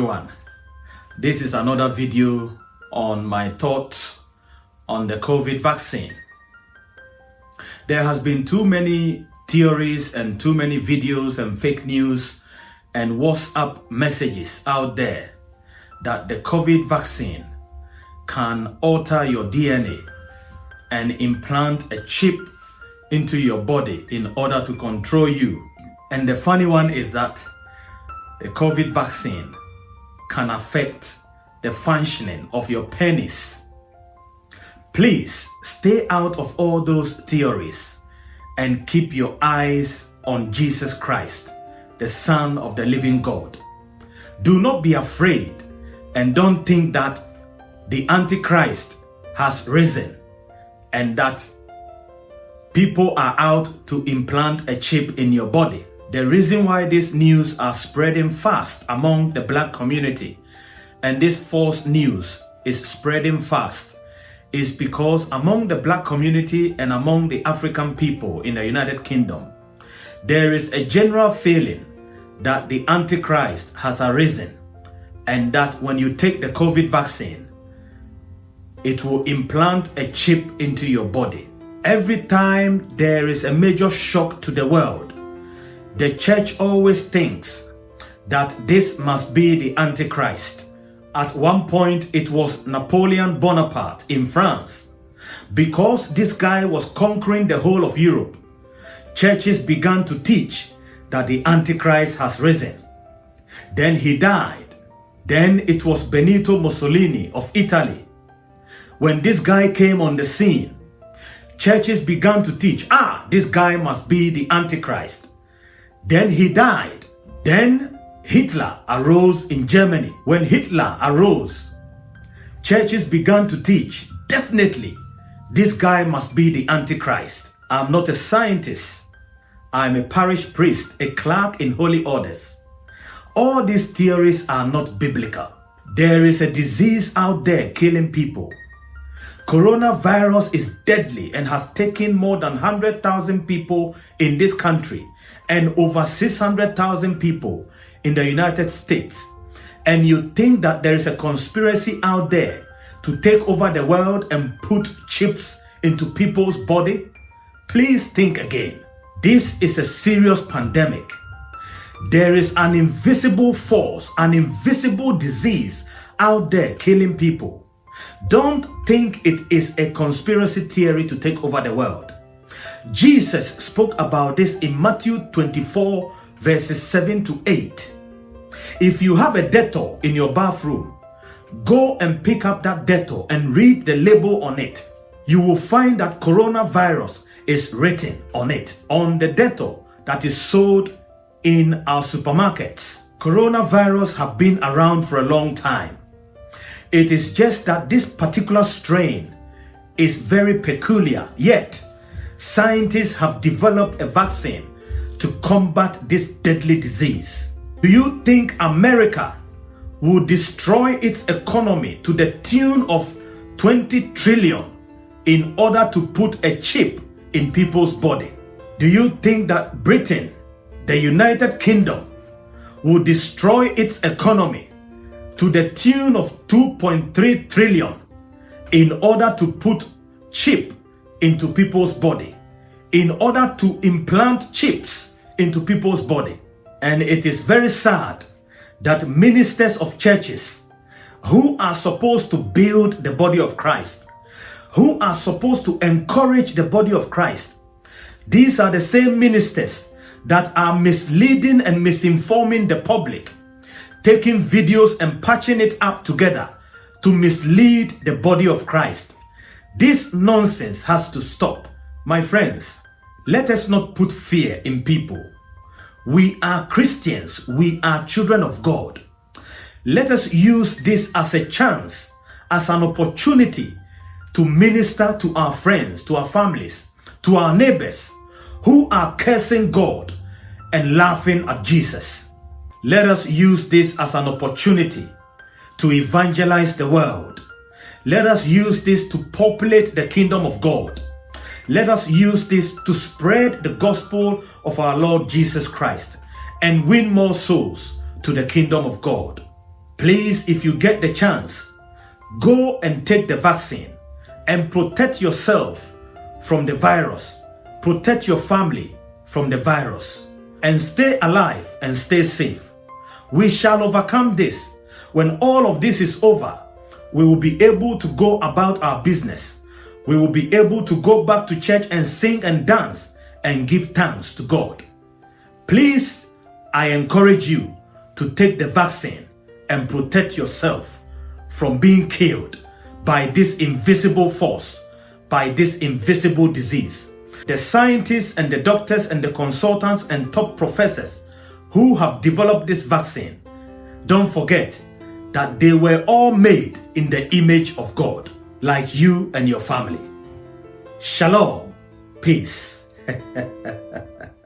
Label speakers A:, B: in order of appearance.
A: everyone. This is another video on my thoughts on the COVID vaccine. There has been too many theories and too many videos and fake news and WhatsApp messages out there that the COVID vaccine can alter your DNA and implant a chip into your body in order to control you. And the funny one is that the COVID vaccine can affect the functioning of your penis. Please stay out of all those theories and keep your eyes on Jesus Christ, the Son of the living God. Do not be afraid and don't think that the Antichrist has risen and that people are out to implant a chip in your body. The reason why these news are spreading fast among the black community and this false news is spreading fast is because among the black community and among the African people in the United Kingdom, there is a general feeling that the Antichrist has arisen and that when you take the COVID vaccine, it will implant a chip into your body. Every time there is a major shock to the world, the church always thinks that this must be the Antichrist. At one point, it was Napoleon Bonaparte in France. Because this guy was conquering the whole of Europe, churches began to teach that the Antichrist has risen. Then he died. Then it was Benito Mussolini of Italy. When this guy came on the scene, churches began to teach, ah, this guy must be the Antichrist. Then he died. Then Hitler arose in Germany. When Hitler arose, churches began to teach, definitely, this guy must be the Antichrist. I'm not a scientist. I'm a parish priest, a clerk in holy orders. All these theories are not biblical. There is a disease out there killing people. Coronavirus is deadly and has taken more than 100,000 people in this country and over 600,000 people in the United States and you think that there is a conspiracy out there to take over the world and put chips into people's body, please think again. This is a serious pandemic. There is an invisible force, an invisible disease out there killing people. Don't think it is a conspiracy theory to take over the world. Jesus spoke about this in Matthew 24 verses 7 to 8. If you have a Dettol in your bathroom, go and pick up that Dettol and read the label on it. You will find that coronavirus is written on it, on the Dettol that is sold in our supermarkets. Coronavirus have been around for a long time. It is just that this particular strain is very peculiar, yet scientists have developed a vaccine to combat this deadly disease. Do you think America will destroy its economy to the tune of 20 trillion in order to put a chip in people's body? Do you think that Britain, the United Kingdom, will destroy its economy to the tune of 2.3 trillion in order to put chip into people's body, in order to implant chips into people's body? And it is very sad that ministers of churches who are supposed to build the body of Christ, who are supposed to encourage the body of Christ, these are the same ministers that are misleading and misinforming the public, taking videos and patching it up together to mislead the body of Christ. This nonsense has to stop. My friends, let us not put fear in people. We are Christians. We are children of God. Let us use this as a chance, as an opportunity to minister to our friends, to our families, to our neighbors who are cursing God and laughing at Jesus. Let us use this as an opportunity to evangelize the world. Let us use this to populate the kingdom of God. Let us use this to spread the gospel of our Lord Jesus Christ and win more souls to the kingdom of God. Please, if you get the chance, go and take the vaccine and protect yourself from the virus. Protect your family from the virus and stay alive and stay safe. We shall overcome this. When all of this is over, we will be able to go about our business. We will be able to go back to church and sing and dance and give thanks to God. Please, I encourage you to take the vaccine and protect yourself from being killed by this invisible force, by this invisible disease. The scientists and the doctors and the consultants and top professors who have developed this vaccine, don't forget that they were all made in the image of God, like you and your family. Shalom. Peace.